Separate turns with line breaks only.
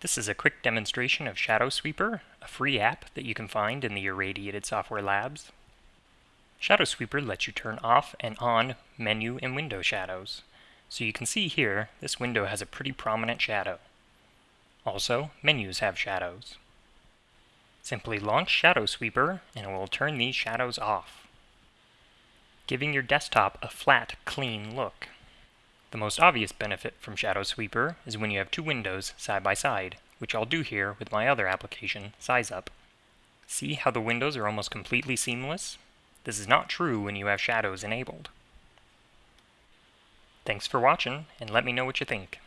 This is a quick demonstration of Shadow Sweeper, a free app that you can find in the Irradiated Software Labs. Shadow Sweeper lets you turn off and on menu and window shadows. So you can see here, this window has a pretty prominent shadow. Also, menus have shadows. Simply launch Shadow Sweeper and it will turn these shadows off, giving your desktop a flat, clean look. The most obvious benefit from Shadow Sweeper is when you have two windows side by side, which I'll do here with my other application, SizeUp. See how the windows are almost completely seamless? This is not true when you have shadows enabled. Thanks for watching, and let me know what you think.